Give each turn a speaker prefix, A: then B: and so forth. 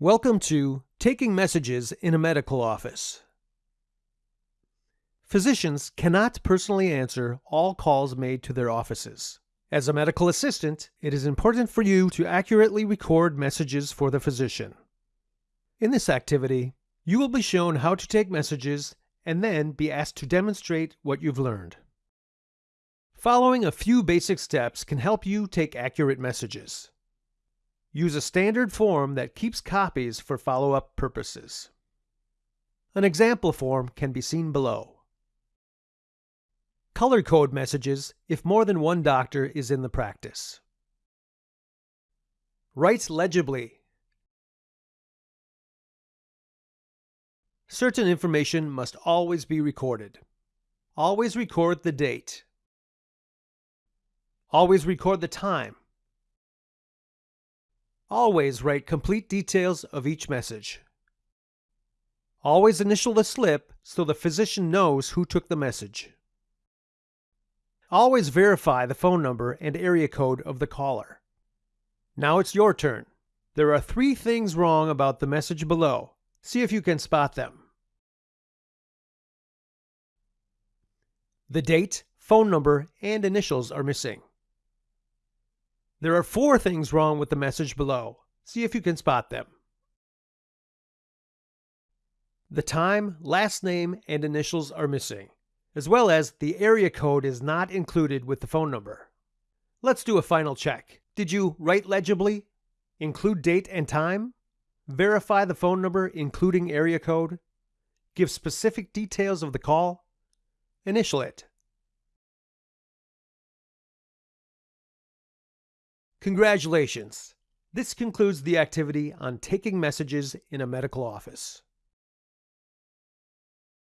A: Welcome to Taking Messages in a Medical Office. Physicians cannot personally answer all calls made to their offices. As a medical assistant, it is important for you to accurately record messages for the physician. In this activity, you will be shown how to take messages and then be asked to demonstrate what you've learned. Following a few basic steps can help you take accurate messages. Use a standard form that keeps copies for follow-up purposes. An example form can be seen below. Color code messages if more than one doctor is in the practice. Write legibly. Certain information must always be recorded. Always record the date. Always record the time. Always write complete details of each message. Always initial the slip so the physician knows who took the message. Always verify the phone number and area code of the caller. Now it's your turn. There are three things wrong about the message below. See if you can spot them. The date, phone number, and initials are missing. There are four things wrong with the message below. See if you can spot them. The time, last name, and initials are missing, as well as the area code is not included with the phone number. Let's do a final check. Did you write legibly? Include date and time? Verify the phone number including area code? Give specific details of the call? Initial it. Congratulations! This concludes the activity on taking messages in a medical office.